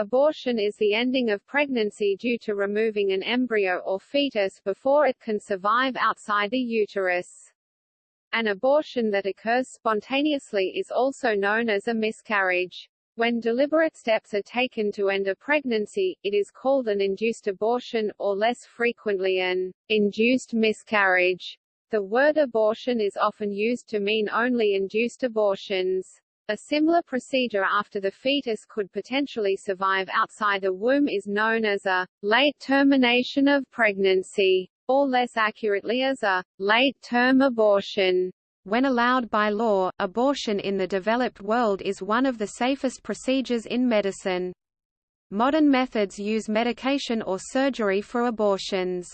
Abortion is the ending of pregnancy due to removing an embryo or fetus before it can survive outside the uterus. An abortion that occurs spontaneously is also known as a miscarriage. When deliberate steps are taken to end a pregnancy, it is called an induced abortion, or less frequently an induced miscarriage. The word abortion is often used to mean only induced abortions. A similar procedure after the fetus could potentially survive outside the womb is known as a late termination of pregnancy, or less accurately as a late-term abortion. When allowed by law, abortion in the developed world is one of the safest procedures in medicine. Modern methods use medication or surgery for abortions.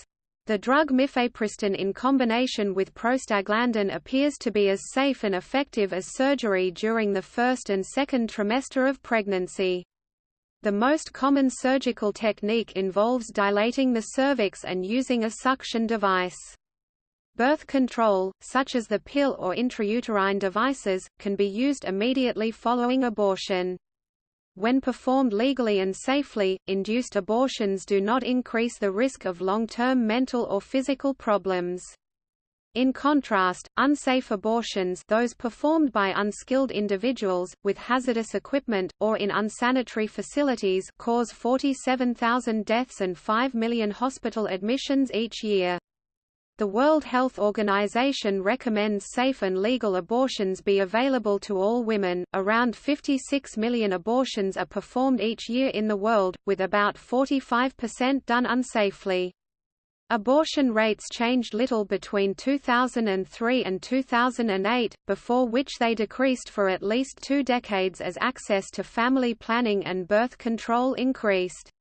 The drug mifepristone in combination with prostaglandin appears to be as safe and effective as surgery during the first and second trimester of pregnancy. The most common surgical technique involves dilating the cervix and using a suction device. Birth control, such as the pill or intrauterine devices, can be used immediately following abortion. When performed legally and safely, induced abortions do not increase the risk of long-term mental or physical problems. In contrast, unsafe abortions those performed by unskilled individuals, with hazardous equipment, or in unsanitary facilities cause 47,000 deaths and 5 million hospital admissions each year. The World Health Organization recommends safe and legal abortions be available to all women. Around 56 million abortions are performed each year in the world, with about 45% done unsafely. Abortion rates changed little between 2003 and 2008, before which they decreased for at least two decades as access to family planning and birth control increased.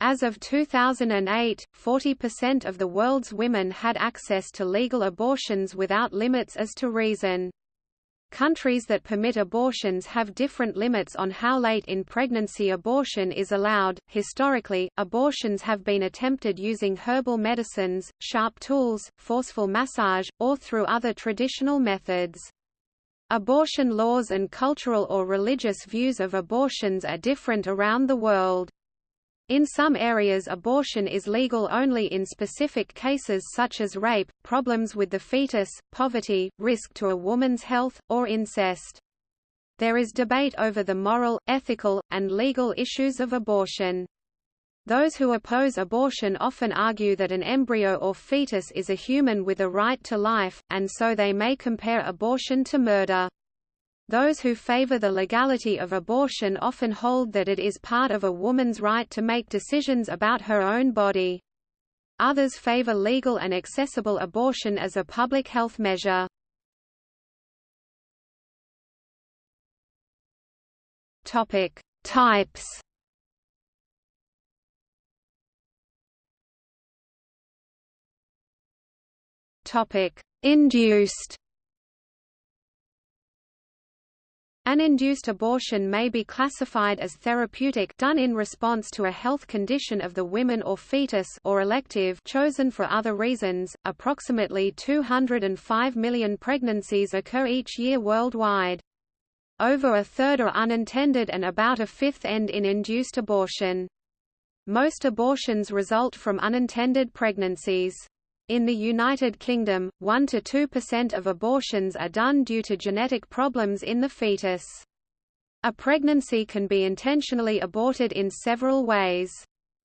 As of 2008, 40% of the world's women had access to legal abortions without limits as to reason. Countries that permit abortions have different limits on how late in pregnancy abortion is allowed. Historically, abortions have been attempted using herbal medicines, sharp tools, forceful massage, or through other traditional methods. Abortion laws and cultural or religious views of abortions are different around the world. In some areas abortion is legal only in specific cases such as rape, problems with the fetus, poverty, risk to a woman's health, or incest. There is debate over the moral, ethical, and legal issues of abortion. Those who oppose abortion often argue that an embryo or fetus is a human with a right to life, and so they may compare abortion to murder. Those who favor the legality of abortion often hold that it is part of a woman's right to make decisions about her own body. Others favor legal and accessible abortion as a public health measure. Topic: Types. Topic: Induced. An induced abortion may be classified as therapeutic done in response to a health condition of the women or fetus or elective chosen for other reasons. Approximately 205 million pregnancies occur each year worldwide. Over a third are unintended and about a fifth end in induced abortion. Most abortions result from unintended pregnancies. In the United Kingdom, 1–2% of abortions are done due to genetic problems in the fetus. A pregnancy can be intentionally aborted in several ways.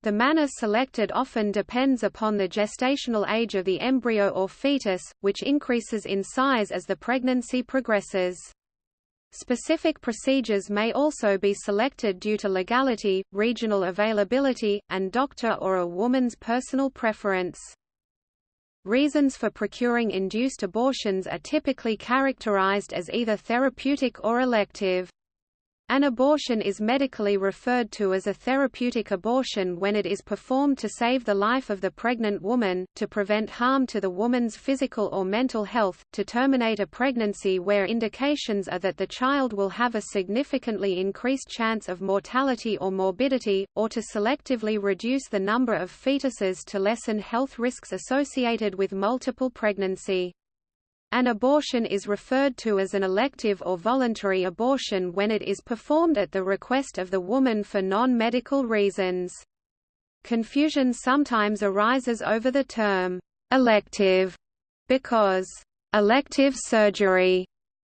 The manner selected often depends upon the gestational age of the embryo or fetus, which increases in size as the pregnancy progresses. Specific procedures may also be selected due to legality, regional availability, and doctor or a woman's personal preference. Reasons for procuring induced abortions are typically characterized as either therapeutic or elective. An abortion is medically referred to as a therapeutic abortion when it is performed to save the life of the pregnant woman, to prevent harm to the woman's physical or mental health, to terminate a pregnancy where indications are that the child will have a significantly increased chance of mortality or morbidity, or to selectively reduce the number of fetuses to lessen health risks associated with multiple pregnancy. An abortion is referred to as an elective or voluntary abortion when it is performed at the request of the woman for non-medical reasons. Confusion sometimes arises over the term, elective, because elective surgery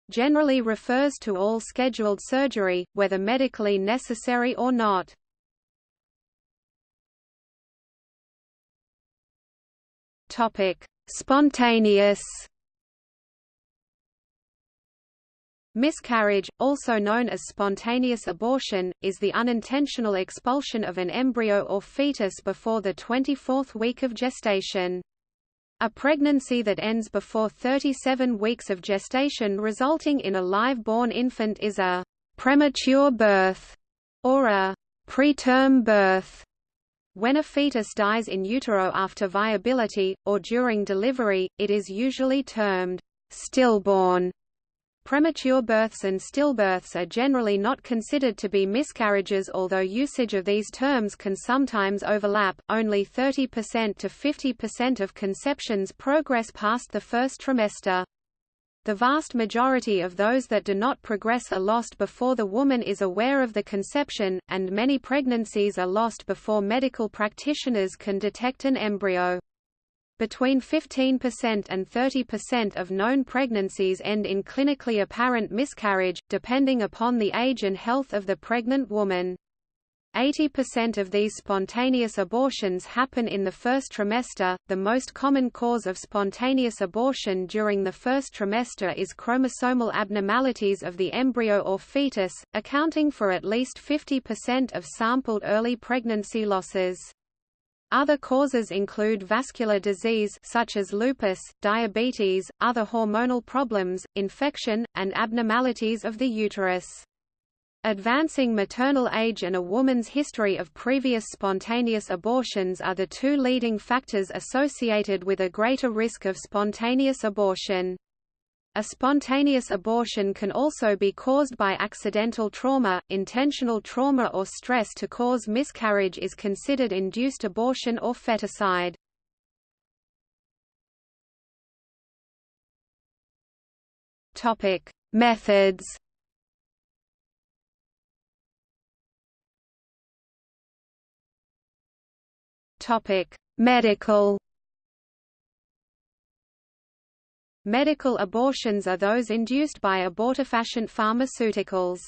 generally refers to all scheduled surgery, whether medically necessary or not. Spontaneous Miscarriage, also known as spontaneous abortion, is the unintentional expulsion of an embryo or fetus before the 24th week of gestation. A pregnancy that ends before 37 weeks of gestation resulting in a live-born infant is a premature birth or a preterm birth. When a fetus dies in utero after viability, or during delivery, it is usually termed stillborn. Premature births and stillbirths are generally not considered to be miscarriages although usage of these terms can sometimes overlap. Only 30% to 50% of conceptions progress past the first trimester. The vast majority of those that do not progress are lost before the woman is aware of the conception, and many pregnancies are lost before medical practitioners can detect an embryo. Between 15% and 30% of known pregnancies end in clinically apparent miscarriage, depending upon the age and health of the pregnant woman. 80% of these spontaneous abortions happen in the first trimester. The most common cause of spontaneous abortion during the first trimester is chromosomal abnormalities of the embryo or fetus, accounting for at least 50% of sampled early pregnancy losses. Other causes include vascular disease such as lupus, diabetes, other hormonal problems, infection, and abnormalities of the uterus. Advancing maternal age and a woman's history of previous spontaneous abortions are the two leading factors associated with a greater risk of spontaneous abortion. A spontaneous abortion can also be caused by accidental trauma. Intentional trauma or stress to cause miscarriage is considered induced abortion or feticide. Topic: Methods. Topic: Medical Medical abortions are those induced by abortifacient pharmaceuticals.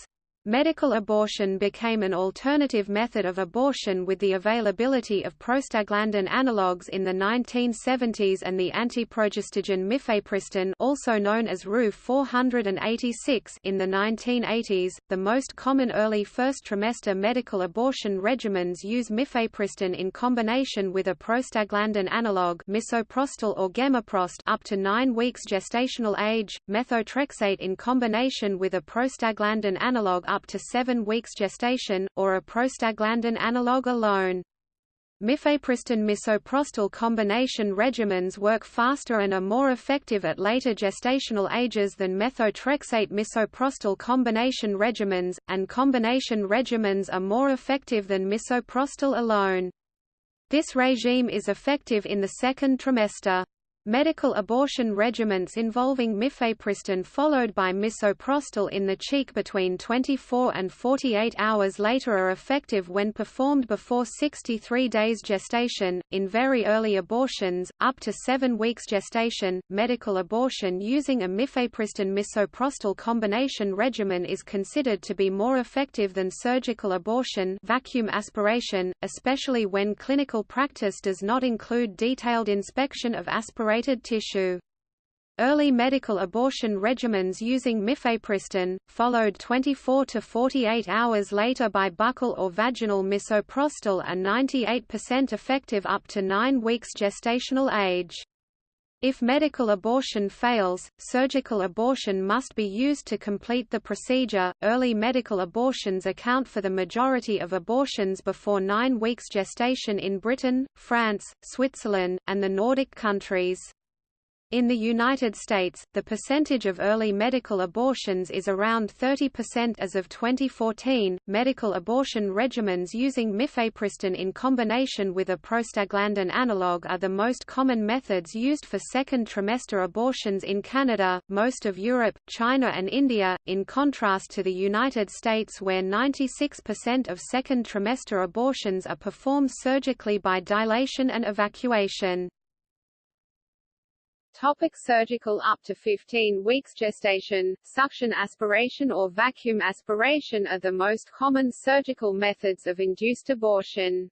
Medical abortion became an alternative method of abortion with the availability of prostaglandin analogues in the 1970s and the antiprogestogen mifepristone also known as RU 486 in the 1980s. The most common early first trimester medical abortion regimens use mifepristone in combination with a prostaglandin analogue misoprostol or gemeprost up to 9 weeks gestational age, methotrexate in combination with a prostaglandin analogue up to seven weeks gestation, or a prostaglandin analog alone. Mifepristone misoprostol combination regimens work faster and are more effective at later gestational ages than methotrexate misoprostol combination regimens, and combination regimens are more effective than misoprostol alone. This regime is effective in the second trimester. Medical abortion regimens involving mifepristone followed by misoprostol in the cheek between 24 and 48 hours later are effective when performed before 63 days gestation. In very early abortions, up to 7 weeks gestation, medical abortion using a mifepristone misoprostol combination regimen is considered to be more effective than surgical abortion vacuum aspiration, especially when clinical practice does not include detailed inspection of aspiration tissue. Early medical abortion regimens using mifepristone, followed 24 to 48 hours later by buccal or vaginal misoprostol are 98% effective up to 9 weeks gestational age. If medical abortion fails, surgical abortion must be used to complete the procedure. Early medical abortions account for the majority of abortions before 9 weeks gestation in Britain, France, Switzerland, and the Nordic countries. In the United States, the percentage of early medical abortions is around 30% as of 2014. Medical abortion regimens using mifepristone in combination with a prostaglandin analog are the most common methods used for second trimester abortions in Canada, most of Europe, China, and India, in contrast to the United States where 96% of second trimester abortions are performed surgically by dilation and evacuation. Topic surgical Up to 15 weeks gestation, suction aspiration or vacuum aspiration are the most common surgical methods of induced abortion.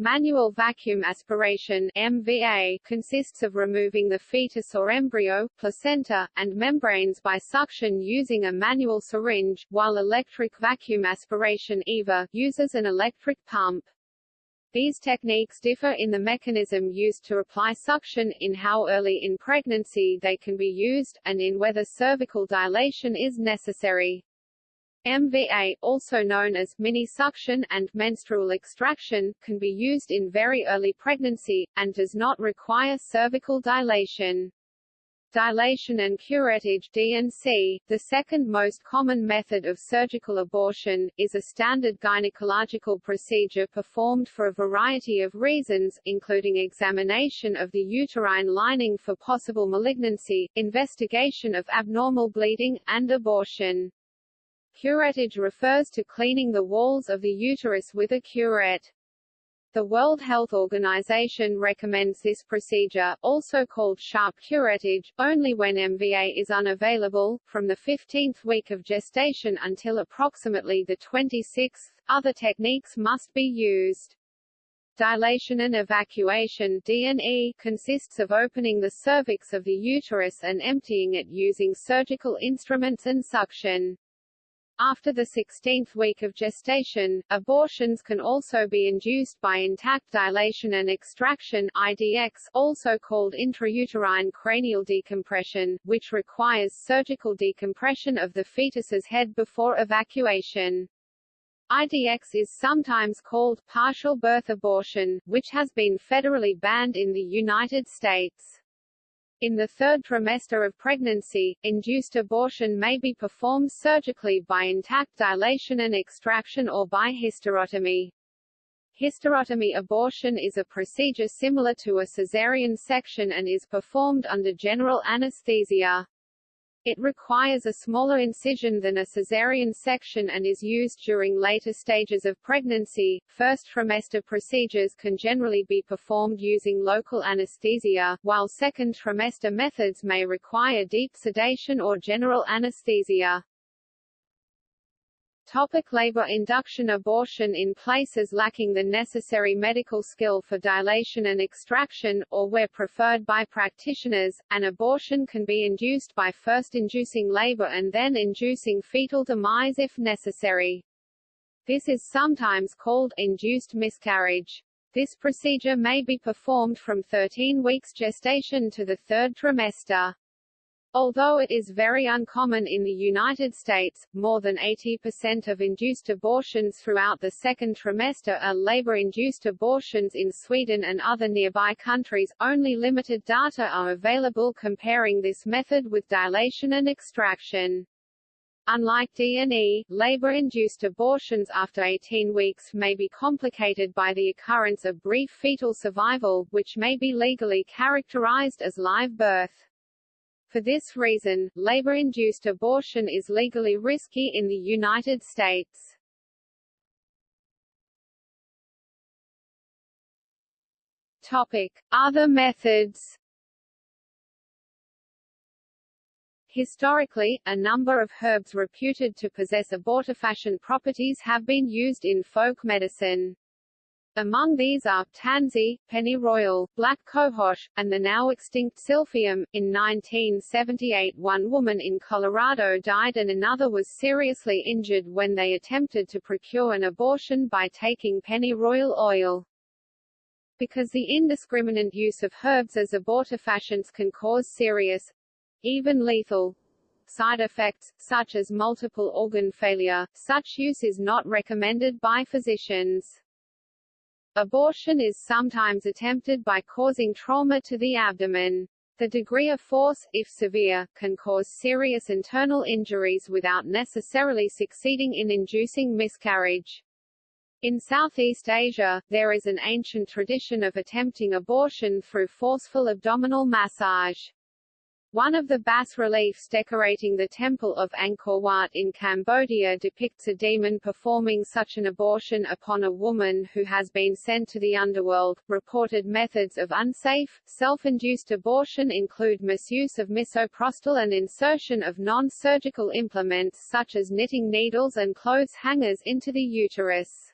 Manual vacuum aspiration MVA consists of removing the fetus or embryo, placenta, and membranes by suction using a manual syringe, while electric vacuum aspiration EVA uses an electric pump. These techniques differ in the mechanism used to apply suction, in how early in pregnancy they can be used, and in whether cervical dilation is necessary. MVA, also known as mini-suction and menstrual extraction, can be used in very early pregnancy, and does not require cervical dilation dilation and curettage D&C, the second most common method of surgical abortion, is a standard gynecological procedure performed for a variety of reasons, including examination of the uterine lining for possible malignancy, investigation of abnormal bleeding, and abortion. Curettage refers to cleaning the walls of the uterus with a curette. The World Health Organization recommends this procedure, also called sharp curettage, only when MVA is unavailable, from the 15th week of gestation until approximately the 26th. Other techniques must be used. Dilation and evacuation D&E consists of opening the cervix of the uterus and emptying it using surgical instruments and suction. After the 16th week of gestation, abortions can also be induced by intact dilation and extraction IDX, also called intrauterine cranial decompression, which requires surgical decompression of the fetus's head before evacuation. IDX is sometimes called partial birth abortion, which has been federally banned in the United States. In the third trimester of pregnancy, induced abortion may be performed surgically by intact dilation and extraction or by hysterotomy. Hysterotomy abortion is a procedure similar to a caesarean section and is performed under general anesthesia. It requires a smaller incision than a cesarean section and is used during later stages of pregnancy. First trimester procedures can generally be performed using local anesthesia, while second trimester methods may require deep sedation or general anesthesia. Topic labor induction Abortion in places lacking the necessary medical skill for dilation and extraction, or where preferred by practitioners, an abortion can be induced by first inducing labor and then inducing fetal demise if necessary. This is sometimes called induced miscarriage. This procedure may be performed from 13 weeks gestation to the third trimester. Although it is very uncommon in the United States, more than 80% of induced abortions throughout the second trimester are labor-induced abortions in Sweden and other nearby countries. Only limited data are available comparing this method with dilation and extraction. Unlike D&E, labor-induced abortions after 18 weeks may be complicated by the occurrence of brief fetal survival, which may be legally characterized as live birth. For this reason, labor-induced abortion is legally risky in the United States. Topic: Other methods. Historically, a number of herbs reputed to possess abortifacient properties have been used in folk medicine. Among these are tansy, pennyroyal, black cohosh, and the now extinct silphium. In 1978, one woman in Colorado died and another was seriously injured when they attempted to procure an abortion by taking pennyroyal oil. Because the indiscriminate use of herbs as abortifacients can cause serious, even lethal, side effects, such as multiple organ failure, such use is not recommended by physicians. Abortion is sometimes attempted by causing trauma to the abdomen. The degree of force, if severe, can cause serious internal injuries without necessarily succeeding in inducing miscarriage. In Southeast Asia, there is an ancient tradition of attempting abortion through forceful abdominal massage. One of the bas-reliefs decorating the temple of Angkor Wat in Cambodia depicts a demon performing such an abortion upon a woman who has been sent to the underworld. Reported methods of unsafe, self-induced abortion include misuse of misoprostol and insertion of non-surgical implements such as knitting needles and clothes hangers into the uterus.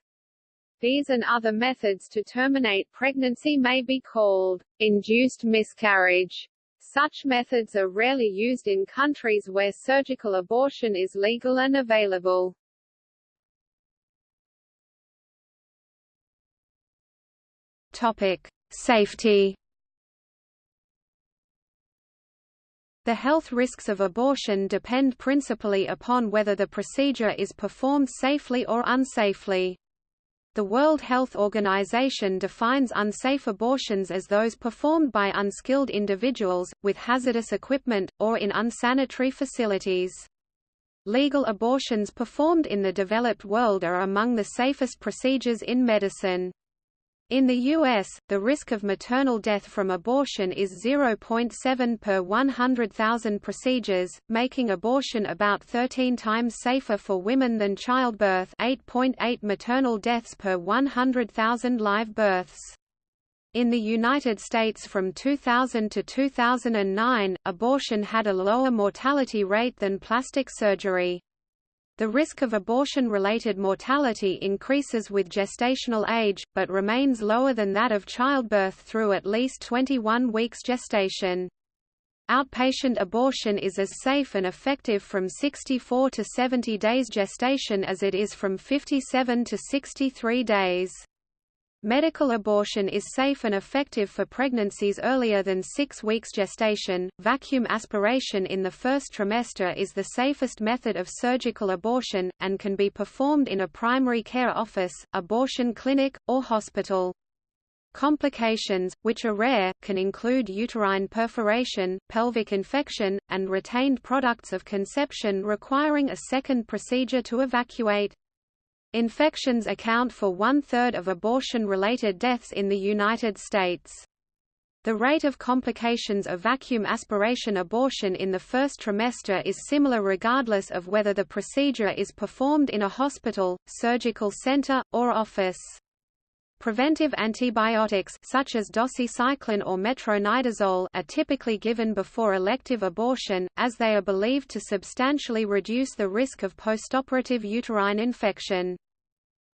These and other methods to terminate pregnancy may be called induced miscarriage such methods are rarely used in countries where surgical abortion is legal and available. Topic: Safety. The health risks of abortion depend principally upon whether the procedure is performed safely or unsafely. The World Health Organization defines unsafe abortions as those performed by unskilled individuals, with hazardous equipment, or in unsanitary facilities. Legal abortions performed in the developed world are among the safest procedures in medicine. In the U.S., the risk of maternal death from abortion is 0.7 per 100,000 procedures, making abortion about 13 times safer for women than childbirth 8.8 maternal deaths per 100,000 live births. In the United States from 2000 to 2009, abortion had a lower mortality rate than plastic surgery. The risk of abortion-related mortality increases with gestational age, but remains lower than that of childbirth through at least 21 weeks gestation. Outpatient abortion is as safe and effective from 64 to 70 days gestation as it is from 57 to 63 days. Medical abortion is safe and effective for pregnancies earlier than six weeks gestation. Vacuum aspiration in the first trimester is the safest method of surgical abortion, and can be performed in a primary care office, abortion clinic, or hospital. Complications, which are rare, can include uterine perforation, pelvic infection, and retained products of conception requiring a second procedure to evacuate. Infections account for one-third of abortion-related deaths in the United States. The rate of complications of vacuum aspiration abortion in the first trimester is similar regardless of whether the procedure is performed in a hospital, surgical center, or office. Preventive antibiotics such as doxycycline or metronidazole are typically given before elective abortion, as they are believed to substantially reduce the risk of postoperative uterine infection.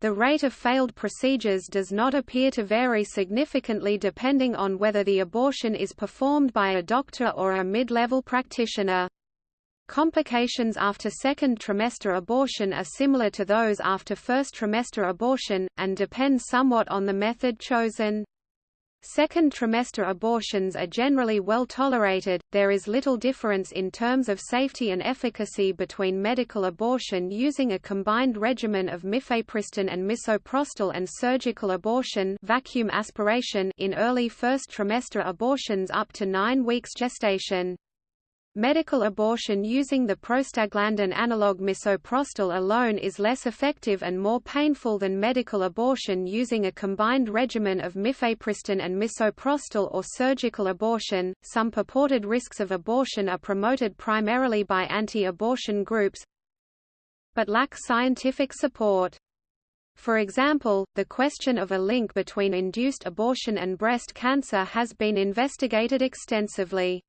The rate of failed procedures does not appear to vary significantly depending on whether the abortion is performed by a doctor or a mid-level practitioner. Complications after second trimester abortion are similar to those after first trimester abortion, and depend somewhat on the method chosen. Second trimester abortions are generally well tolerated. There is little difference in terms of safety and efficacy between medical abortion using a combined regimen of mifepristone and misoprostol and surgical abortion vacuum aspiration in early first trimester abortions up to 9 weeks gestation. Medical abortion using the prostaglandin analog misoprostol alone is less effective and more painful than medical abortion using a combined regimen of mifepristone and misoprostol or surgical abortion. Some purported risks of abortion are promoted primarily by anti-abortion groups but lack scientific support. For example, the question of a link between induced abortion and breast cancer has been investigated extensively.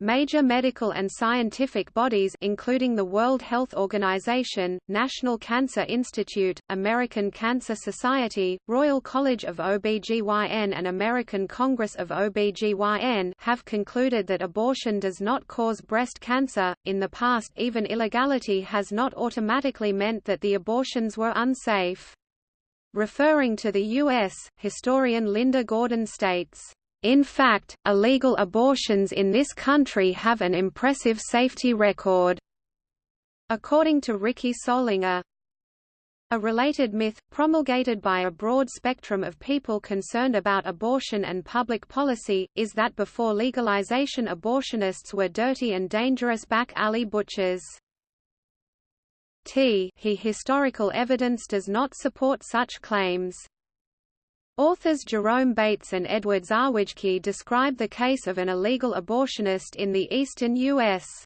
Major medical and scientific bodies including the World Health Organization, National Cancer Institute, American Cancer Society, Royal College of OBGYN and American Congress of OBGYN have concluded that abortion does not cause breast cancer. In the past, even illegality has not automatically meant that the abortions were unsafe. Referring to the U.S., historian Linda Gordon states, in fact, illegal abortions in this country have an impressive safety record. According to Rickie Solinger, A related myth, promulgated by a broad spectrum of people concerned about abortion and public policy, is that before legalization abortionists were dirty and dangerous back alley butchers. T he historical evidence does not support such claims. Authors Jerome Bates and Edward Zawadzki describe the case of an illegal abortionist in the eastern U.S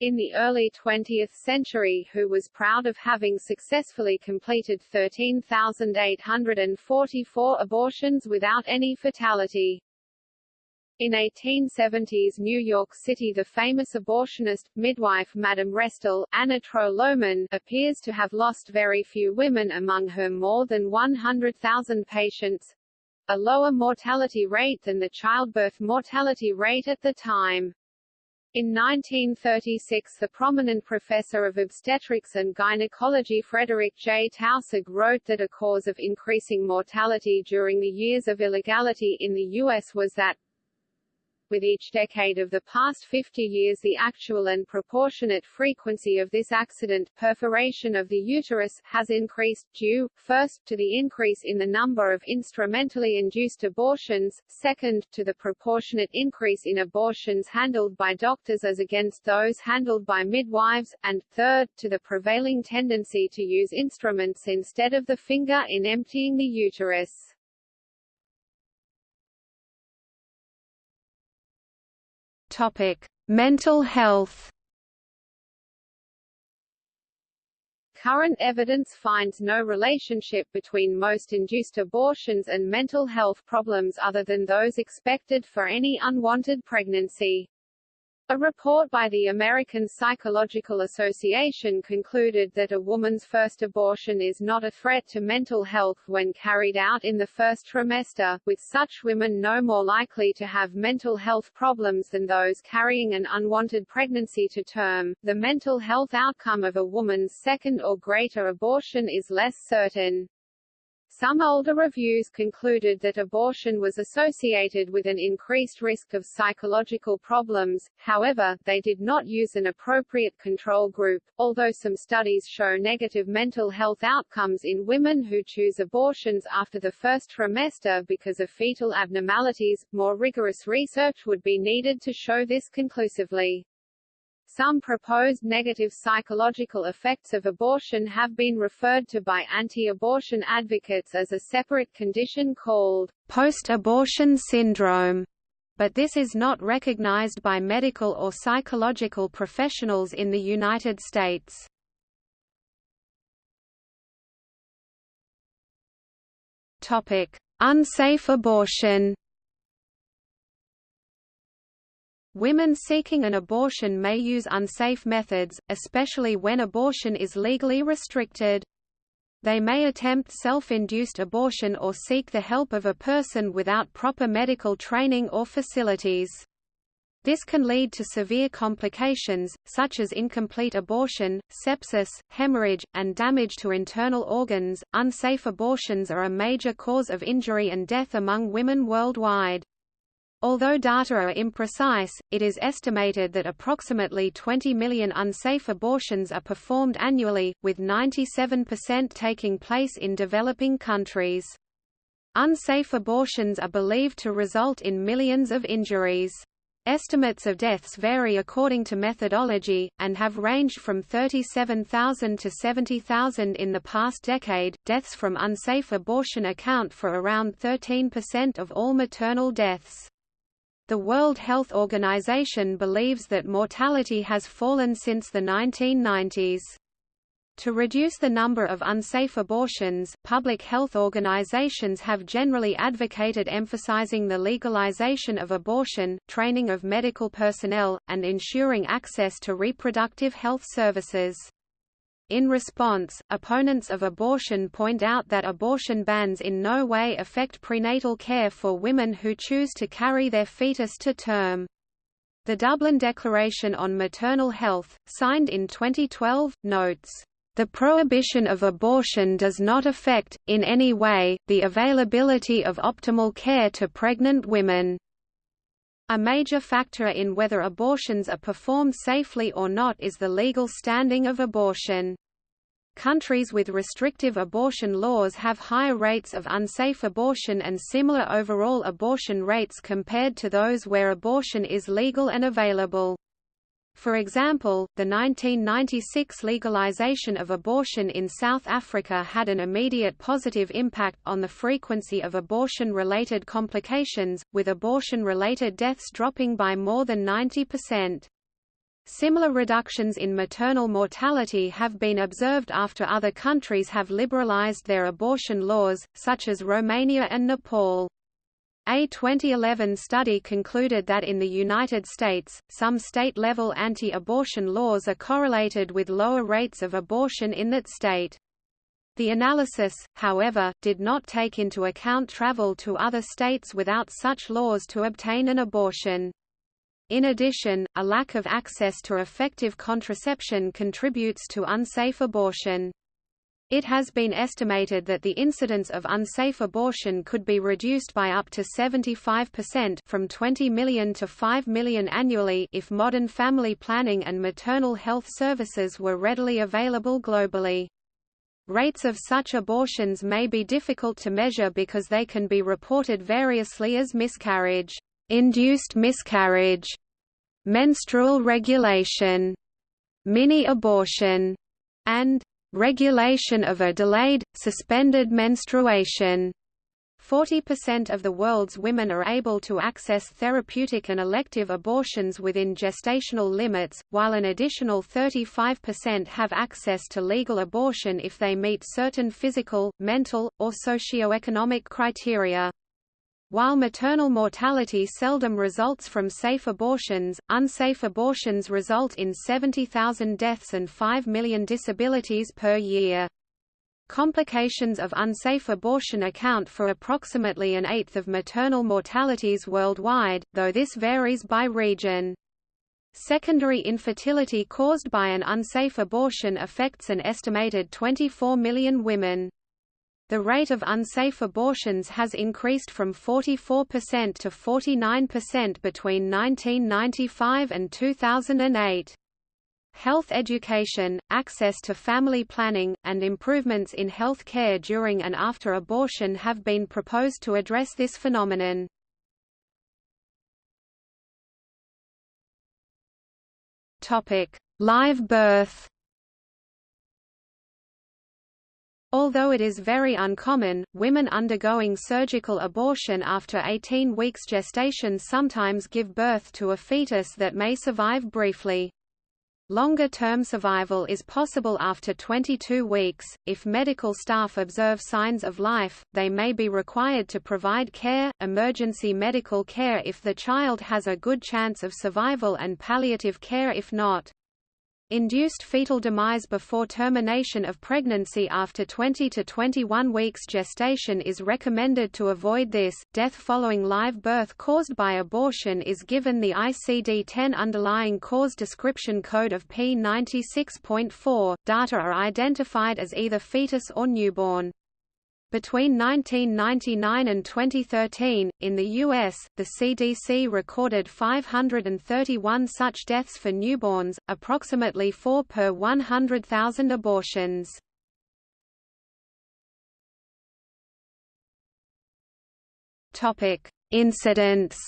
in the early 20th century who was proud of having successfully completed 13,844 abortions without any fatality. In 1870s New York City the famous abortionist, midwife Madame Restell, Anna Trow Lohman, appears to have lost very few women among her more than 100,000 patients, a lower mortality rate than the childbirth mortality rate at the time. In 1936 the prominent professor of obstetrics and gynecology Frederick J. Taussig wrote that a cause of increasing mortality during the years of illegality in the U.S. was that with each decade of the past 50 years the actual and proportionate frequency of this accident perforation of the uterus has increased, due, first, to the increase in the number of instrumentally induced abortions, second, to the proportionate increase in abortions handled by doctors as against those handled by midwives, and, third, to the prevailing tendency to use instruments instead of the finger in emptying the uterus. Topic: Mental health. Current evidence finds no relationship between most induced abortions and mental health problems other than those expected for any unwanted pregnancy. A report by the American Psychological Association concluded that a woman's first abortion is not a threat to mental health when carried out in the first trimester, with such women no more likely to have mental health problems than those carrying an unwanted pregnancy to term. The mental health outcome of a woman's second or greater abortion is less certain. Some older reviews concluded that abortion was associated with an increased risk of psychological problems, however, they did not use an appropriate control group, although some studies show negative mental health outcomes in women who choose abortions after the first trimester because of fetal abnormalities, more rigorous research would be needed to show this conclusively. Some proposed negative psychological effects of abortion have been referred to by anti-abortion advocates as a separate condition called post-abortion syndrome, but this is not recognized by medical or psychological professionals in the United States. Topic: Unsafe abortion. Women seeking an abortion may use unsafe methods, especially when abortion is legally restricted. They may attempt self-induced abortion or seek the help of a person without proper medical training or facilities. This can lead to severe complications, such as incomplete abortion, sepsis, hemorrhage, and damage to internal organs. Unsafe abortions are a major cause of injury and death among women worldwide. Although data are imprecise, it is estimated that approximately 20 million unsafe abortions are performed annually, with 97% taking place in developing countries. Unsafe abortions are believed to result in millions of injuries. Estimates of deaths vary according to methodology, and have ranged from 37,000 to 70,000 in the past decade. Deaths from unsafe abortion account for around 13% of all maternal deaths. The World Health Organization believes that mortality has fallen since the 1990s. To reduce the number of unsafe abortions, public health organizations have generally advocated emphasizing the legalization of abortion, training of medical personnel, and ensuring access to reproductive health services. In response, opponents of abortion point out that abortion bans in no way affect prenatal care for women who choose to carry their fetus to term. The Dublin Declaration on Maternal Health, signed in 2012, notes, "...the prohibition of abortion does not affect, in any way, the availability of optimal care to pregnant women." A major factor in whether abortions are performed safely or not is the legal standing of abortion. Countries with restrictive abortion laws have higher rates of unsafe abortion and similar overall abortion rates compared to those where abortion is legal and available. For example, the 1996 legalization of abortion in South Africa had an immediate positive impact on the frequency of abortion-related complications, with abortion-related deaths dropping by more than 90%. Similar reductions in maternal mortality have been observed after other countries have liberalized their abortion laws, such as Romania and Nepal. A 2011 study concluded that in the United States, some state-level anti-abortion laws are correlated with lower rates of abortion in that state. The analysis, however, did not take into account travel to other states without such laws to obtain an abortion. In addition, a lack of access to effective contraception contributes to unsafe abortion. It has been estimated that the incidence of unsafe abortion could be reduced by up to 75% from 20 million to 5 million annually if modern family planning and maternal health services were readily available globally. Rates of such abortions may be difficult to measure because they can be reported variously as miscarriage induced miscarriage, menstrual regulation, mini-abortion, and regulation of a delayed, suspended menstruation. 40% of the world's women are able to access therapeutic and elective abortions within gestational limits, while an additional 35% have access to legal abortion if they meet certain physical, mental, or socioeconomic criteria. While maternal mortality seldom results from safe abortions, unsafe abortions result in 70,000 deaths and 5 million disabilities per year. Complications of unsafe abortion account for approximately an eighth of maternal mortalities worldwide, though this varies by region. Secondary infertility caused by an unsafe abortion affects an estimated 24 million women. The rate of unsafe abortions has increased from 44% to 49% between 1995 and 2008. Health education, access to family planning, and improvements in health care during and after abortion have been proposed to address this phenomenon. Live birth Although it is very uncommon, women undergoing surgical abortion after 18 weeks gestation sometimes give birth to a fetus that may survive briefly. Longer-term survival is possible after 22 weeks. If medical staff observe signs of life, they may be required to provide care, emergency medical care if the child has a good chance of survival and palliative care if not. Induced fetal demise before termination of pregnancy after 20 to 21 weeks gestation is recommended to avoid this. Death following live birth caused by abortion is given the ICD-10 underlying cause description code of P96.4. Data are identified as either fetus or newborn. Between 1999 and 2013, in the U.S., the CDC recorded 531 such deaths for newborns, approximately 4 per 100,000 abortions. Incidents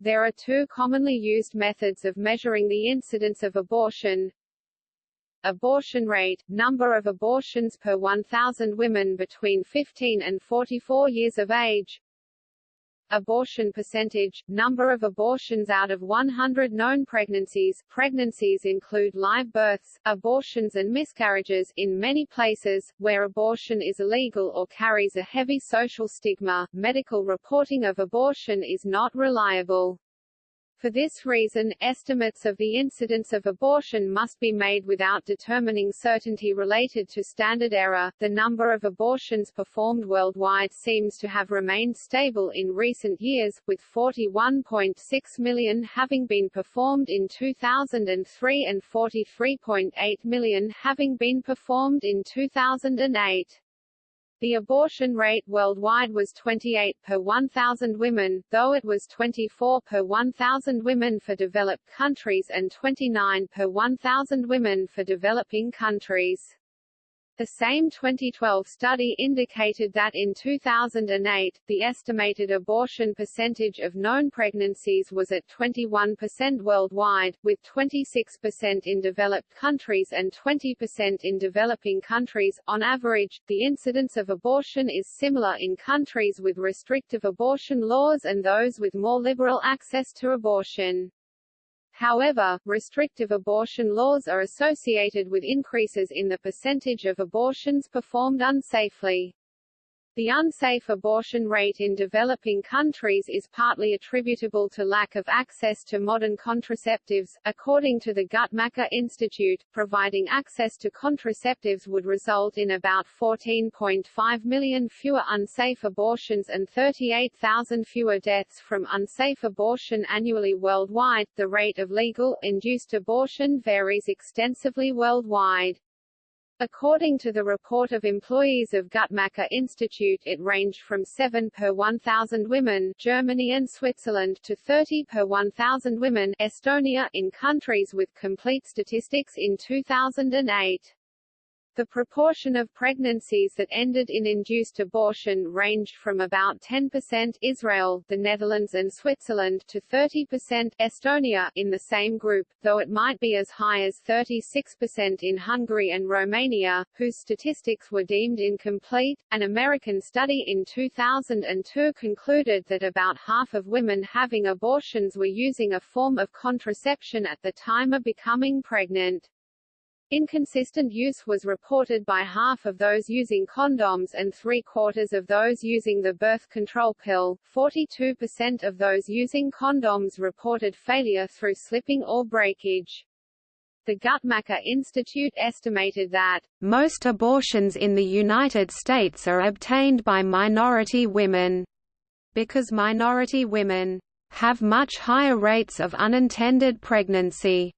There are two commonly used methods of measuring the incidence of abortion, Abortion rate, number of abortions per 1,000 women between 15 and 44 years of age Abortion percentage, number of abortions out of 100 known pregnancies pregnancies include live births, abortions and miscarriages in many places, where abortion is illegal or carries a heavy social stigma, medical reporting of abortion is not reliable. For this reason, estimates of the incidence of abortion must be made without determining certainty related to standard error. The number of abortions performed worldwide seems to have remained stable in recent years, with 41.6 million having been performed in 2003 and 43.8 million having been performed in 2008. The abortion rate worldwide was 28 per 1,000 women, though it was 24 per 1,000 women for developed countries and 29 per 1,000 women for developing countries. The same 2012 study indicated that in 2008, the estimated abortion percentage of known pregnancies was at 21% worldwide, with 26% in developed countries and 20% in developing countries. On average, the incidence of abortion is similar in countries with restrictive abortion laws and those with more liberal access to abortion. However, restrictive abortion laws are associated with increases in the percentage of abortions performed unsafely. The unsafe abortion rate in developing countries is partly attributable to lack of access to modern contraceptives. According to the Guttmacher Institute, providing access to contraceptives would result in about 14.5 million fewer unsafe abortions and 38,000 fewer deaths from unsafe abortion annually worldwide. The rate of legal, induced abortion varies extensively worldwide. According to the report of employees of Guttmacher Institute it ranged from 7 per 1,000 women Germany and Switzerland to 30 per 1,000 women Estonia in countries with complete statistics in 2008. The proportion of pregnancies that ended in induced abortion ranged from about 10% Israel, the Netherlands and Switzerland to 30% Estonia in the same group, though it might be as high as 36% in Hungary and Romania, whose statistics were deemed incomplete. An American study in 2002 concluded that about half of women having abortions were using a form of contraception at the time of becoming pregnant. Inconsistent use was reported by half of those using condoms and three-quarters of those using the birth control pill. 42% of those using condoms reported failure through slipping or breakage. The Guttmacher Institute estimated that most abortions in the United States are obtained by minority women, because minority women have much higher rates of unintended pregnancy.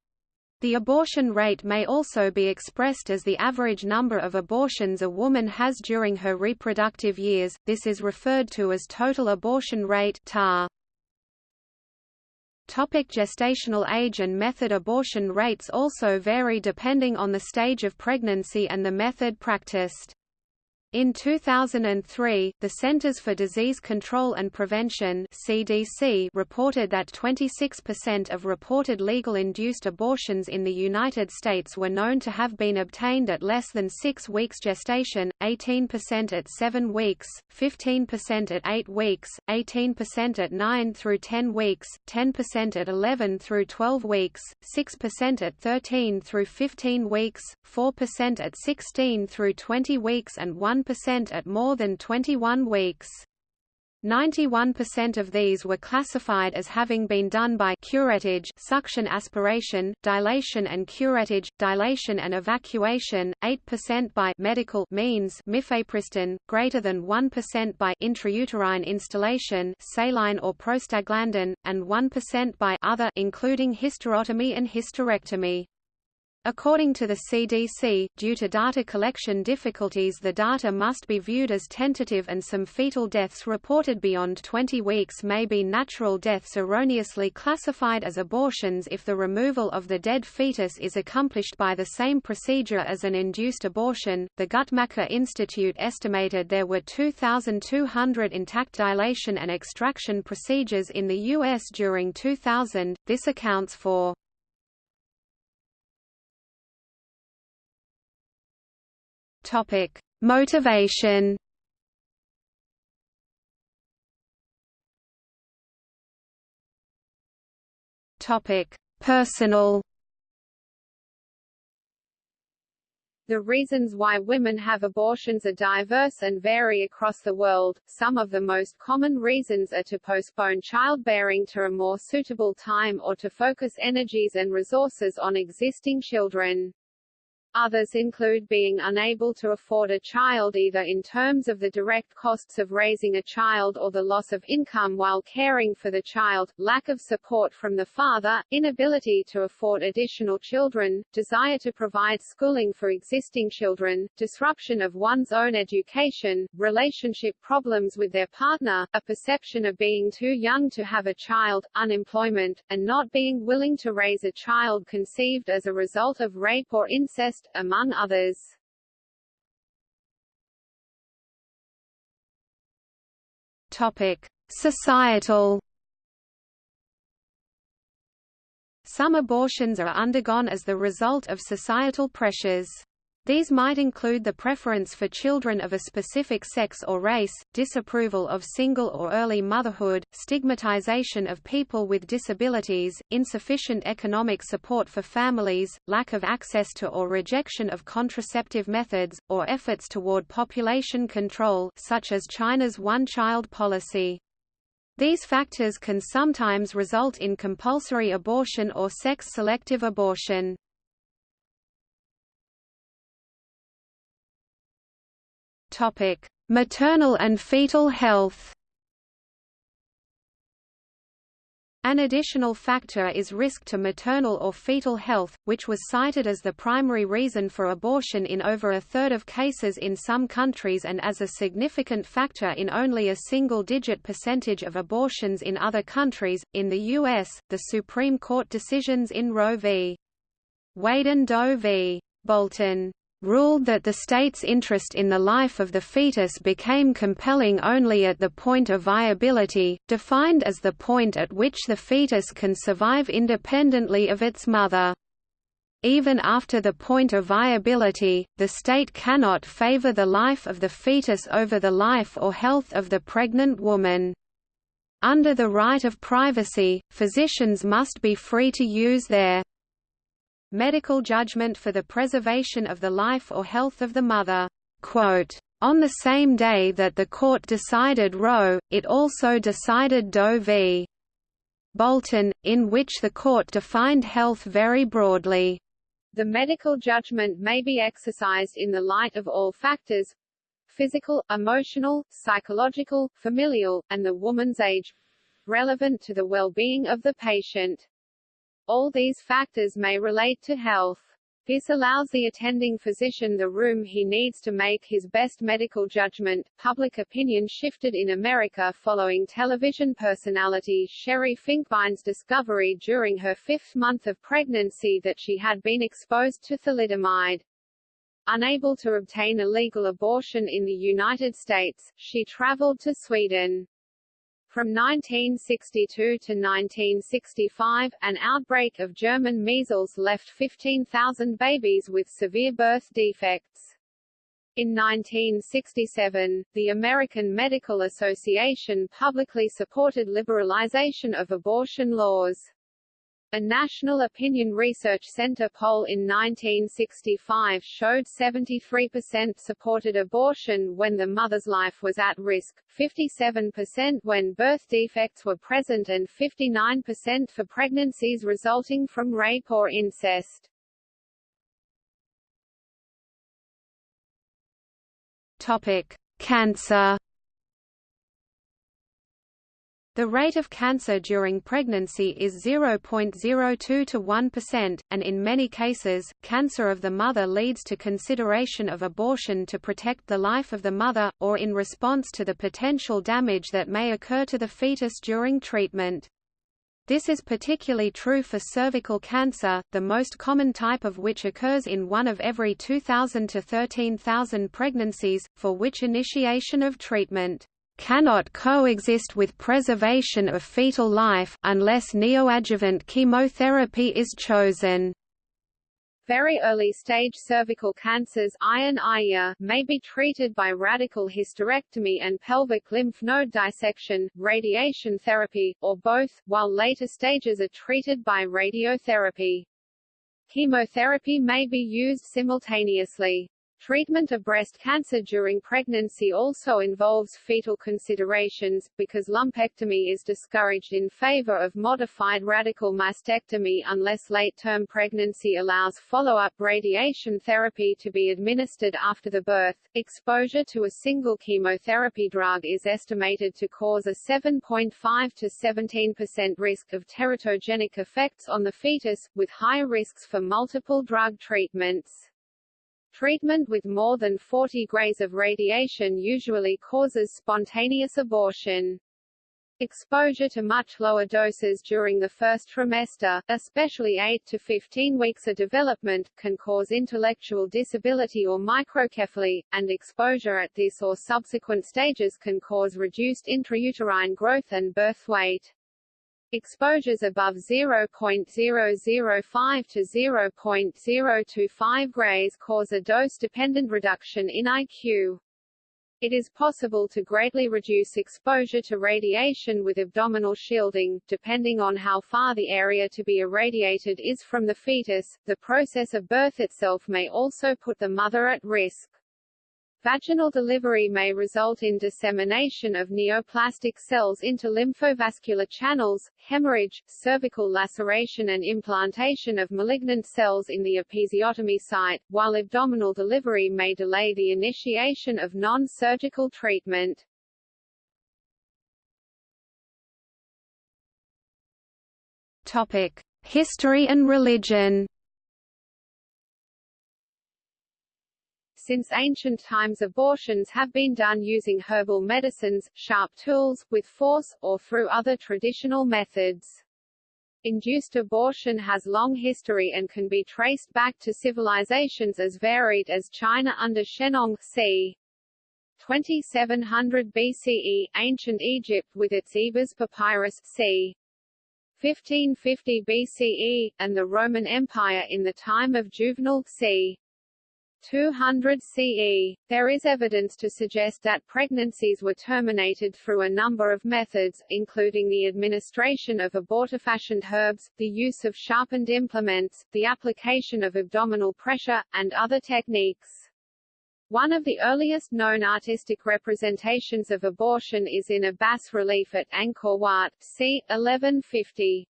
The abortion rate may also be expressed as the average number of abortions a woman has during her reproductive years, this is referred to as total abortion rate TAR. Topic gestational age and method Abortion rates also vary depending on the stage of pregnancy and the method practiced. In 2003, the Centers for Disease Control and Prevention (CDC) reported that 26% of reported legal induced abortions in the United States were known to have been obtained at less than 6 weeks gestation, 18% at 7 weeks, 15% at 8 weeks, 18% at 9 through 10 weeks, 10% at 11 through 12 weeks, 6% at 13 through 15 weeks, 4% at 16 through 20 weeks and 1 percent at more than 21 weeks. 91% of these were classified as having been done by curettage suction aspiration, dilation and curettage, dilation and evacuation, 8% by medical means mifepristone, greater than 1% by intrauterine instillation saline or prostaglandin, and 1% by other including hysterotomy and hysterectomy. According to the CDC, due to data collection difficulties the data must be viewed as tentative and some fetal deaths reported beyond 20 weeks may be natural deaths erroneously classified as abortions if the removal of the dead fetus is accomplished by the same procedure as an induced abortion. The Guttmacher Institute estimated there were 2,200 intact dilation and extraction procedures in the U.S. during 2000. This accounts for Topic: Motivation. Topic: Personal. The reasons why women have abortions are diverse and vary across the world. Some of the most common reasons are to postpone childbearing to a more suitable time or to focus energies and resources on existing children. Others include being unable to afford a child either in terms of the direct costs of raising a child or the loss of income while caring for the child, lack of support from the father, inability to afford additional children, desire to provide schooling for existing children, disruption of one's own education, relationship problems with their partner, a perception of being too young to have a child, unemployment, and not being willing to raise a child conceived as a result of rape or incest among others. Topic: Societal Some abortions are undergone as the result of societal pressures. These might include the preference for children of a specific sex or race, disapproval of single or early motherhood, stigmatization of people with disabilities, insufficient economic support for families, lack of access to or rejection of contraceptive methods, or efforts toward population control such as China's one-child policy. These factors can sometimes result in compulsory abortion or sex-selective abortion. Topic: Maternal and fetal health. An additional factor is risk to maternal or fetal health, which was cited as the primary reason for abortion in over a third of cases in some countries and as a significant factor in only a single-digit percentage of abortions in other countries. In the U.S., the Supreme Court decisions in Roe v. Wade and Doe v. Bolton ruled that the state's interest in the life of the fetus became compelling only at the point of viability, defined as the point at which the fetus can survive independently of its mother. Even after the point of viability, the state cannot favor the life of the fetus over the life or health of the pregnant woman. Under the right of privacy, physicians must be free to use their medical judgment for the preservation of the life or health of the mother. Quote, on the same day that the court decided Roe, it also decided Doe v. Bolton, in which the court defined health very broadly. The medical judgment may be exercised in the light of all factors physical, emotional, psychological, familial, and the woman's age relevant to the well-being of the patient. All these factors may relate to health. This allows the attending physician the room he needs to make his best medical judgment. Public opinion shifted in America following television personality Sherri Finkbine's discovery during her fifth month of pregnancy that she had been exposed to thalidomide. Unable to obtain a legal abortion in the United States, she traveled to Sweden. From 1962 to 1965, an outbreak of German measles left 15,000 babies with severe birth defects. In 1967, the American Medical Association publicly supported liberalization of abortion laws. A National Opinion Research Center poll in 1965 showed 73% supported abortion when the mother's life was at risk, 57% when birth defects were present and 59% for pregnancies resulting from rape or incest. Topic: Cancer the rate of cancer during pregnancy is 0.02 to 1%, and in many cases, cancer of the mother leads to consideration of abortion to protect the life of the mother, or in response to the potential damage that may occur to the fetus during treatment. This is particularly true for cervical cancer, the most common type of which occurs in one of every 2,000 to 13,000 pregnancies, for which initiation of treatment cannot coexist with preservation of fetal life, unless neoadjuvant chemotherapy is chosen. Very early stage cervical cancers may be treated by radical hysterectomy and pelvic lymph node dissection, radiation therapy, or both, while later stages are treated by radiotherapy. Chemotherapy may be used simultaneously. Treatment of breast cancer during pregnancy also involves fetal considerations, because lumpectomy is discouraged in favor of modified radical mastectomy unless late-term pregnancy allows follow-up radiation therapy to be administered after the birth. Exposure to a single chemotherapy drug is estimated to cause a 7.5 to 17% risk of teratogenic effects on the fetus, with higher risks for multiple drug treatments. Treatment with more than 40 grays of radiation usually causes spontaneous abortion. Exposure to much lower doses during the first trimester, especially 8 to 15 weeks of development, can cause intellectual disability or microcephaly, and exposure at this or subsequent stages can cause reduced intrauterine growth and birth weight. Exposures above 0.005 to 0.025 grays cause a dose-dependent reduction in IQ. It is possible to greatly reduce exposure to radiation with abdominal shielding, depending on how far the area to be irradiated is from the fetus. The process of birth itself may also put the mother at risk. Vaginal delivery may result in dissemination of neoplastic cells into lymphovascular channels, hemorrhage, cervical laceration and implantation of malignant cells in the episiotomy site, while abdominal delivery may delay the initiation of non-surgical treatment. Topic: History and religion. Since ancient times abortions have been done using herbal medicines, sharp tools, with force, or through other traditional methods. Induced abortion has long history and can be traced back to civilizations as varied as China under Shennong c. 2700 BCE, ancient Egypt with its Ebers papyrus c. 1550 BCE, and the Roman Empire in the time of Juvenal c. 200 CE. There is evidence to suggest that pregnancies were terminated through a number of methods, including the administration of abortifacient herbs, the use of sharpened implements, the application of abdominal pressure, and other techniques. One of the earliest known artistic representations of abortion is in a bas-relief at Angkor Wat, c. 1150.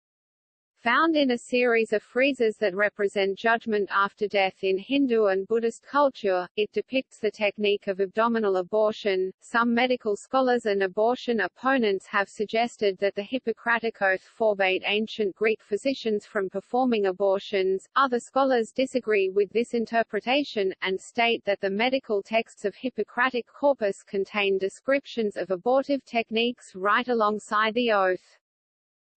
Found in a series of friezes that represent judgment after death in Hindu and Buddhist culture, it depicts the technique of abdominal abortion. Some medical scholars and abortion opponents have suggested that the Hippocratic Oath forbade ancient Greek physicians from performing abortions. Other scholars disagree with this interpretation, and state that the medical texts of Hippocratic corpus contain descriptions of abortive techniques right alongside the oath.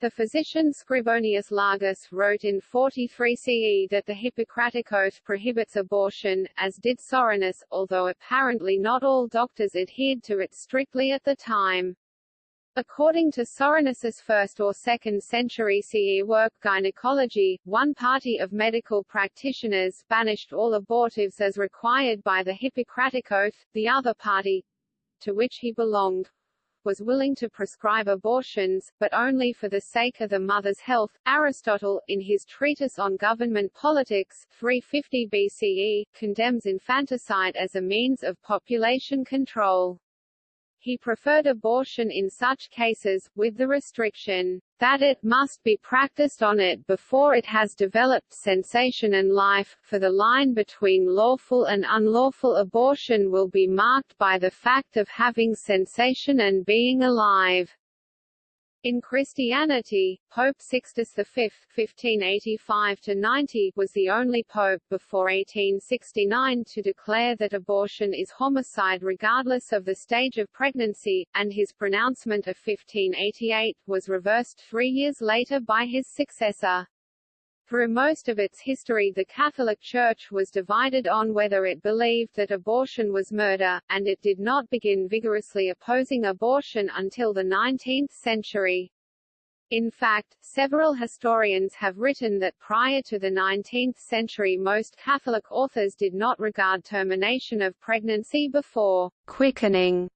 The physician Scribonius Largus wrote in 43 CE that the Hippocratic Oath prohibits abortion, as did Soranus, although apparently not all doctors adhered to it strictly at the time. According to Soranus's 1st or 2nd century CE work Gynecology, one party of medical practitioners banished all abortives as required by the Hippocratic Oath, the other party, to which he belonged, was willing to prescribe abortions, but only for the sake of the mother's health. Aristotle, in his treatise on government politics 350 BCE, condemns infanticide as a means of population control. He preferred abortion in such cases, with the restriction that it must be practiced on it before it has developed sensation and life, for the line between lawful and unlawful abortion will be marked by the fact of having sensation and being alive. In Christianity, Pope Sixtus V (1585–90) was the only pope before 1869 to declare that abortion is homicide regardless of the stage of pregnancy, and his pronouncement of 1588 was reversed three years later by his successor. Through most of its history the Catholic Church was divided on whether it believed that abortion was murder, and it did not begin vigorously opposing abortion until the 19th century. In fact, several historians have written that prior to the 19th century most Catholic authors did not regard termination of pregnancy before quickening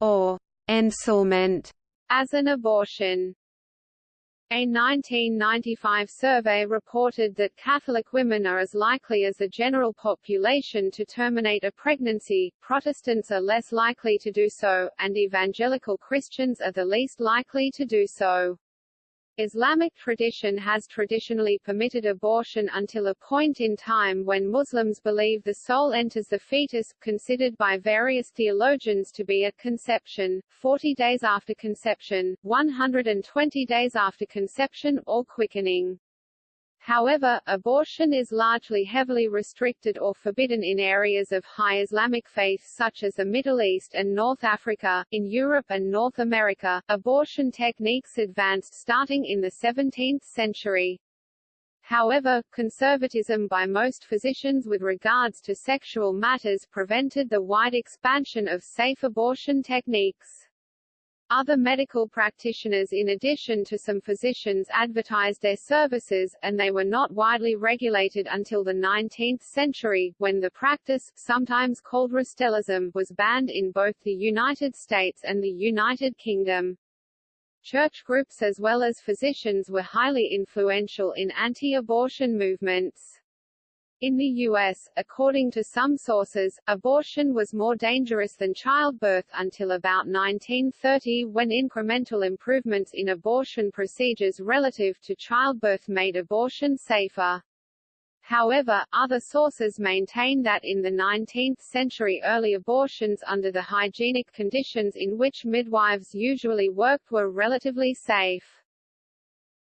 or ensoulment as an abortion. A 1995 survey reported that Catholic women are as likely as the general population to terminate a pregnancy, Protestants are less likely to do so, and evangelical Christians are the least likely to do so. Islamic tradition has traditionally permitted abortion until a point in time when Muslims believe the soul enters the fetus, considered by various theologians to be at conception, 40 days after conception, 120 days after conception or quickening. However, abortion is largely heavily restricted or forbidden in areas of high Islamic faith such as the Middle East and North Africa. In Europe and North America, abortion techniques advanced starting in the 17th century. However, conservatism by most physicians with regards to sexual matters prevented the wide expansion of safe abortion techniques. Other medical practitioners in addition to some physicians advertised their services, and they were not widely regulated until the 19th century, when the practice, sometimes called Restellism, was banned in both the United States and the United Kingdom. Church groups as well as physicians were highly influential in anti-abortion movements. In the U.S., according to some sources, abortion was more dangerous than childbirth until about 1930 when incremental improvements in abortion procedures relative to childbirth made abortion safer. However, other sources maintain that in the 19th century early abortions under the hygienic conditions in which midwives usually worked were relatively safe.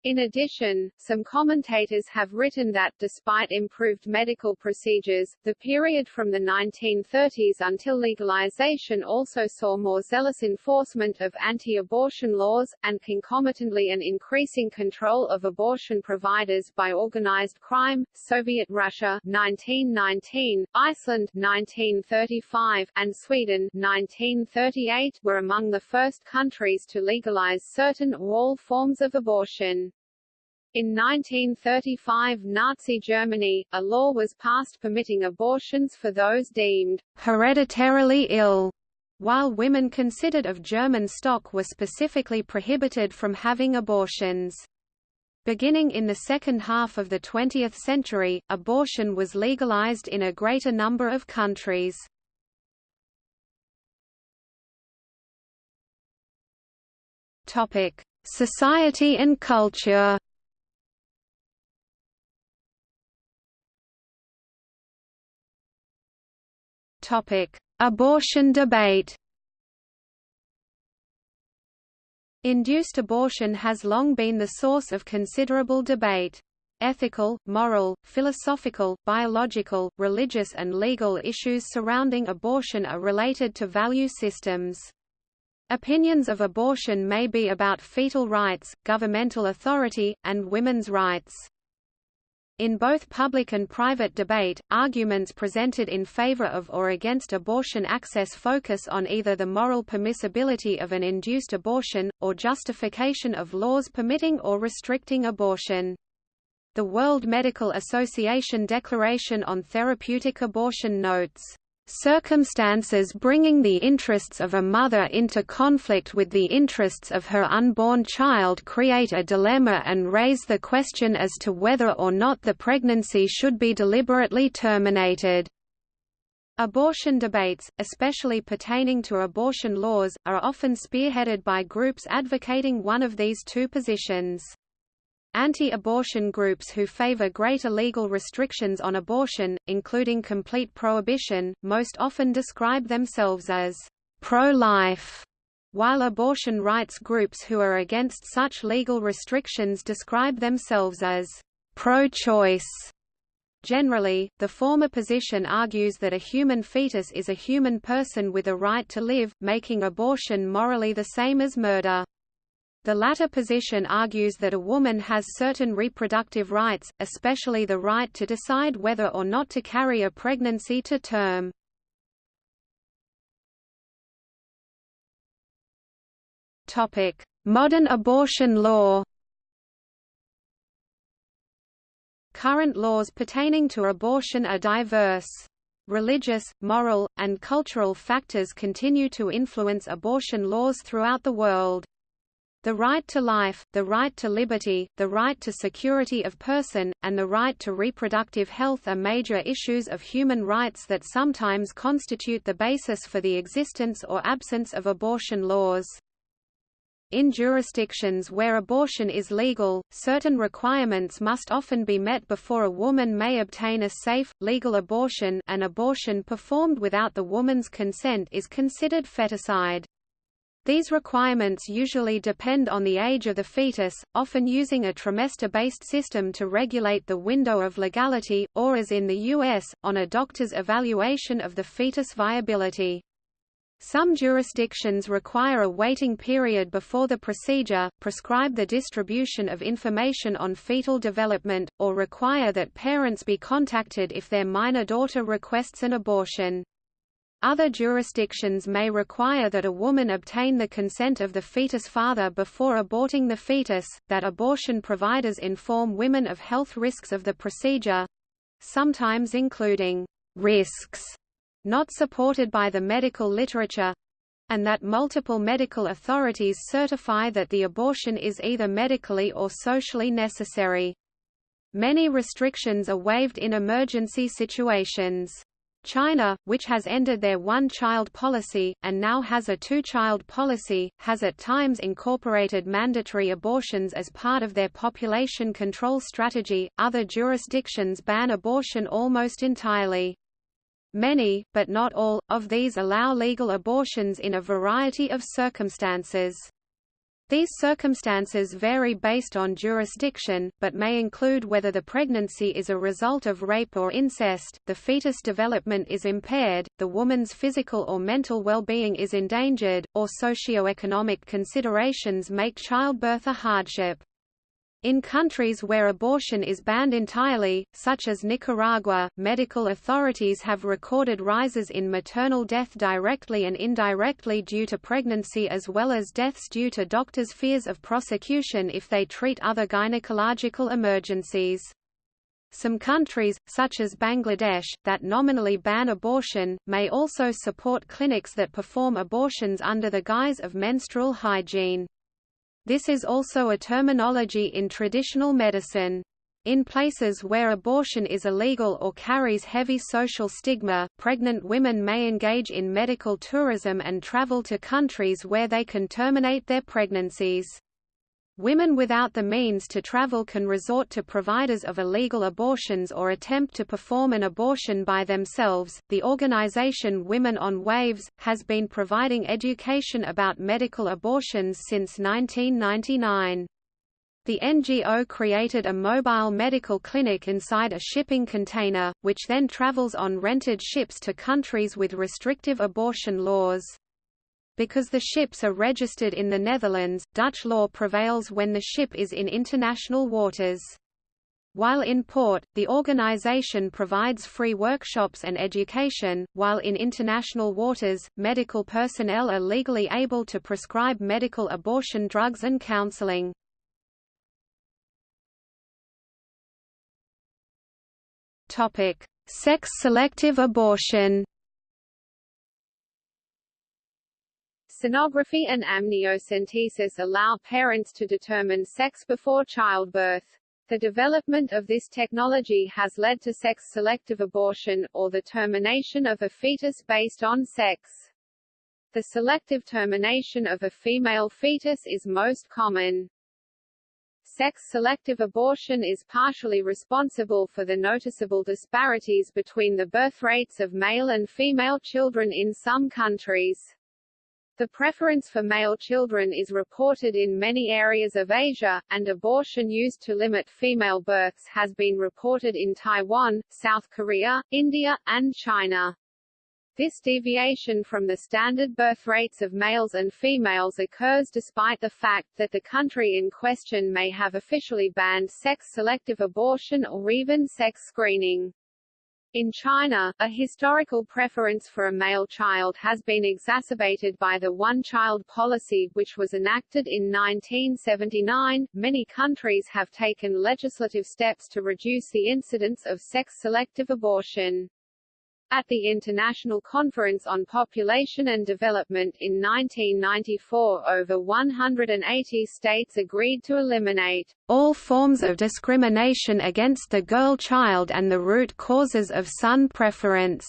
In addition, some commentators have written that, despite improved medical procedures, the period from the 1930s until legalization also saw more zealous enforcement of anti-abortion laws, and concomitantly an increasing control of abortion providers by organized crime. Soviet Russia 1919, Iceland 1935, and Sweden 1938 were among the first countries to legalize certain or all forms of abortion. In 1935 Nazi Germany, a law was passed permitting abortions for those deemed hereditarily ill, while women considered of German stock were specifically prohibited from having abortions. Beginning in the second half of the 20th century, abortion was legalized in a greater number of countries. Society and culture Abortion debate. Induced abortion has long been the source of considerable debate. Ethical, moral, philosophical, biological, religious and legal issues surrounding abortion are related to value systems. Opinions of abortion may be about fetal rights, governmental authority, and women's rights. In both public and private debate, arguments presented in favor of or against abortion access focus on either the moral permissibility of an induced abortion, or justification of laws permitting or restricting abortion. The World Medical Association Declaration on Therapeutic Abortion notes Circumstances bringing the interests of a mother into conflict with the interests of her unborn child create a dilemma and raise the question as to whether or not the pregnancy should be deliberately terminated. Abortion debates, especially pertaining to abortion laws, are often spearheaded by groups advocating one of these two positions. Anti-abortion groups who favor greater legal restrictions on abortion, including complete prohibition, most often describe themselves as pro-life, while abortion rights groups who are against such legal restrictions describe themselves as pro-choice. Generally, the former position argues that a human fetus is a human person with a right to live, making abortion morally the same as murder. The latter position argues that a woman has certain reproductive rights, especially the right to decide whether or not to carry a pregnancy to term. Modern abortion law Current laws pertaining to abortion are diverse. Religious, moral, and cultural factors continue to influence abortion laws throughout the world. The right to life, the right to liberty, the right to security of person, and the right to reproductive health are major issues of human rights that sometimes constitute the basis for the existence or absence of abortion laws. In jurisdictions where abortion is legal, certain requirements must often be met before a woman may obtain a safe, legal abortion an abortion performed without the woman's consent is considered feticide. These requirements usually depend on the age of the fetus, often using a trimester-based system to regulate the window of legality, or as in the U.S., on a doctor's evaluation of the fetus viability. Some jurisdictions require a waiting period before the procedure, prescribe the distribution of information on fetal development, or require that parents be contacted if their minor daughter requests an abortion. Other jurisdictions may require that a woman obtain the consent of the fetus father before aborting the fetus, that abortion providers inform women of health risks of the procedure—sometimes including risks not supported by the medical literature, and that multiple medical authorities certify that the abortion is either medically or socially necessary. Many restrictions are waived in emergency situations. China, which has ended their one-child policy, and now has a two-child policy, has at times incorporated mandatory abortions as part of their population control strategy. Other jurisdictions ban abortion almost entirely. Many, but not all, of these allow legal abortions in a variety of circumstances. These circumstances vary based on jurisdiction, but may include whether the pregnancy is a result of rape or incest, the fetus development is impaired, the woman's physical or mental well-being is endangered, or socio-economic considerations make childbirth a hardship. In countries where abortion is banned entirely, such as Nicaragua, medical authorities have recorded rises in maternal death directly and indirectly due to pregnancy as well as deaths due to doctors' fears of prosecution if they treat other gynecological emergencies. Some countries, such as Bangladesh, that nominally ban abortion, may also support clinics that perform abortions under the guise of menstrual hygiene. This is also a terminology in traditional medicine. In places where abortion is illegal or carries heavy social stigma, pregnant women may engage in medical tourism and travel to countries where they can terminate their pregnancies. Women without the means to travel can resort to providers of illegal abortions or attempt to perform an abortion by themselves. The organization Women on Waves has been providing education about medical abortions since 1999. The NGO created a mobile medical clinic inside a shipping container, which then travels on rented ships to countries with restrictive abortion laws. Because the ships are registered in the Netherlands, Dutch law prevails when the ship is in international waters. While in port, the organization provides free workshops and education, while in international waters, medical personnel are legally able to prescribe medical abortion drugs and counseling. Sex-selective abortion Sonography and amniocentesis allow parents to determine sex before childbirth. The development of this technology has led to sex-selective abortion, or the termination of a fetus based on sex. The selective termination of a female fetus is most common. Sex-selective abortion is partially responsible for the noticeable disparities between the birth rates of male and female children in some countries. The preference for male children is reported in many areas of Asia, and abortion used to limit female births has been reported in Taiwan, South Korea, India, and China. This deviation from the standard birth rates of males and females occurs despite the fact that the country in question may have officially banned sex-selective abortion or even sex screening. In China, a historical preference for a male child has been exacerbated by the one-child policy which was enacted in 1979. Many countries have taken legislative steps to reduce the incidence of sex-selective abortion. At the International Conference on Population and Development in 1994 over 180 states agreed to eliminate all forms of discrimination against the girl child and the root causes of son preference.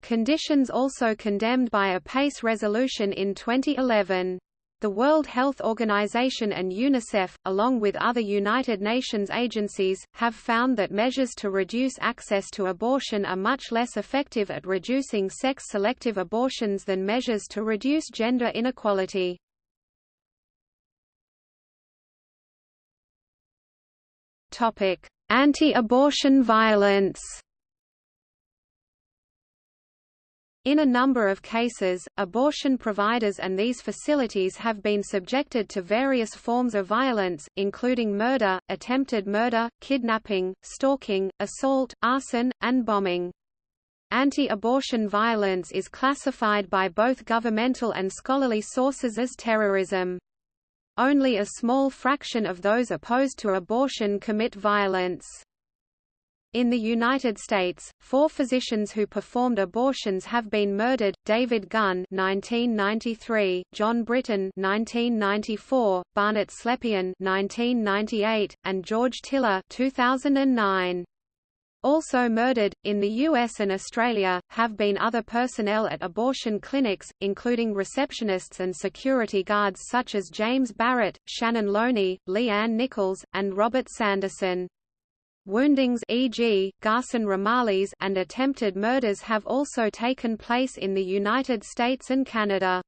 Conditions also condemned by a PACE resolution in 2011. The World Health Organization and UNICEF, along with other United Nations agencies, have found that measures to reduce access to abortion are much less effective at reducing sex-selective abortions than measures to reduce gender inequality. Anti-abortion violence In a number of cases, abortion providers and these facilities have been subjected to various forms of violence, including murder, attempted murder, kidnapping, stalking, assault, arson, and bombing. Anti-abortion violence is classified by both governmental and scholarly sources as terrorism. Only a small fraction of those opposed to abortion commit violence. In the United States, four physicians who performed abortions have been murdered: David Gunn (1993), John Britton (1994), Barnett Slepian (1998), and George Tiller (2009). Also murdered, in the US and Australia, have been other personnel at abortion clinics, including receptionists and security guards such as James Barrett, Shannon Lowney, Lee Ann Nichols, and Robert Sanderson. Woundings e.g., Garson Romalis and attempted murders have also taken place in the United States and Canada.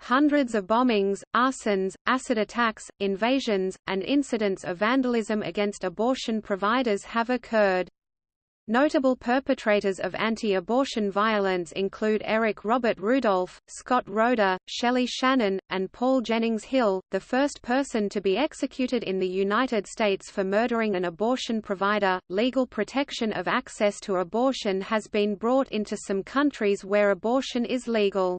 Hundreds of bombings, arsons, acid attacks, invasions, and incidents of vandalism against abortion providers have occurred. Notable perpetrators of anti-abortion violence include Eric Robert Rudolph, Scott Roeder, Shelley Shannon, and Paul Jennings Hill, the first person to be executed in the United States for murdering an abortion provider. Legal protection of access to abortion has been brought into some countries where abortion is legal.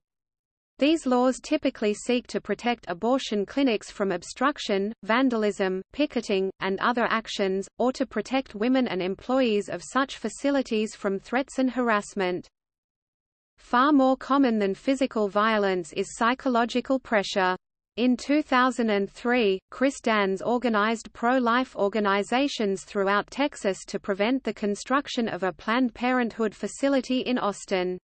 These laws typically seek to protect abortion clinics from obstruction, vandalism, picketing, and other actions, or to protect women and employees of such facilities from threats and harassment. Far more common than physical violence is psychological pressure. In 2003, Chris Danze organized pro-life organizations throughout Texas to prevent the construction of a Planned Parenthood facility in Austin.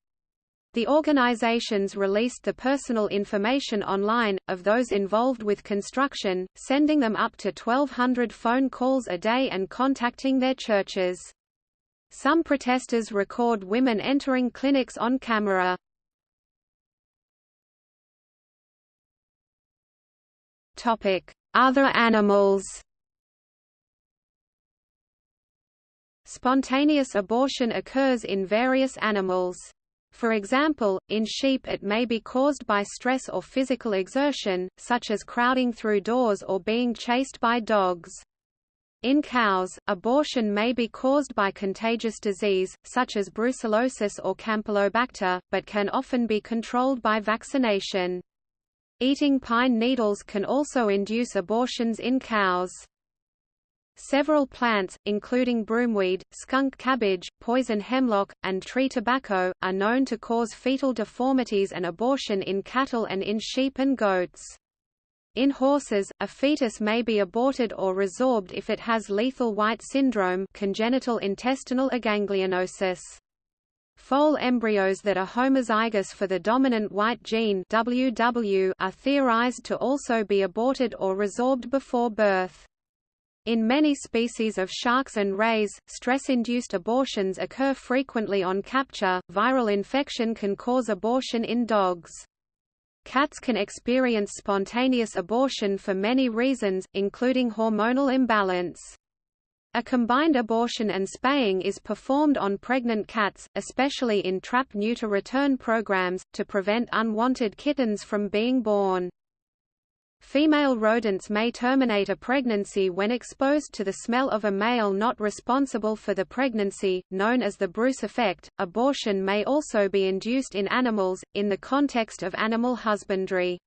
The organizations released the personal information online, of those involved with construction, sending them up to 1,200 phone calls a day and contacting their churches. Some protesters record women entering clinics on camera. Other animals Spontaneous abortion occurs in various animals. For example, in sheep it may be caused by stress or physical exertion, such as crowding through doors or being chased by dogs. In cows, abortion may be caused by contagious disease, such as brucellosis or campylobacter, but can often be controlled by vaccination. Eating pine needles can also induce abortions in cows. Several plants, including broomweed, skunk cabbage, poison hemlock, and tree tobacco, are known to cause fetal deformities and abortion in cattle and in sheep and goats. In horses, a fetus may be aborted or resorbed if it has lethal white syndrome congenital intestinal aganglionosis. Foal embryos that are homozygous for the dominant white gene WW are theorized to also be aborted or resorbed before birth. In many species of sharks and rays, stress-induced abortions occur frequently on capture. Viral infection can cause abortion in dogs. Cats can experience spontaneous abortion for many reasons, including hormonal imbalance. A combined abortion and spaying is performed on pregnant cats, especially in trap-neuter return programs, to prevent unwanted kittens from being born. Female rodents may terminate a pregnancy when exposed to the smell of a male not responsible for the pregnancy, known as the Bruce effect. Abortion may also be induced in animals, in the context of animal husbandry.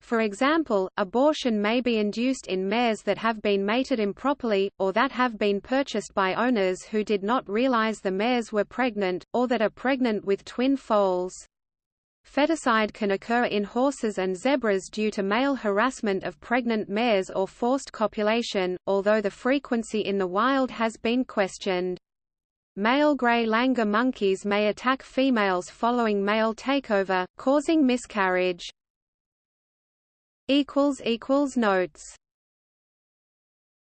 For example, abortion may be induced in mares that have been mated improperly, or that have been purchased by owners who did not realize the mares were pregnant, or that are pregnant with twin foals. Feticide can occur in horses and zebras due to male harassment of pregnant mares or forced copulation, although the frequency in the wild has been questioned. Male gray langur monkeys may attack females following male takeover, causing miscarriage. Notes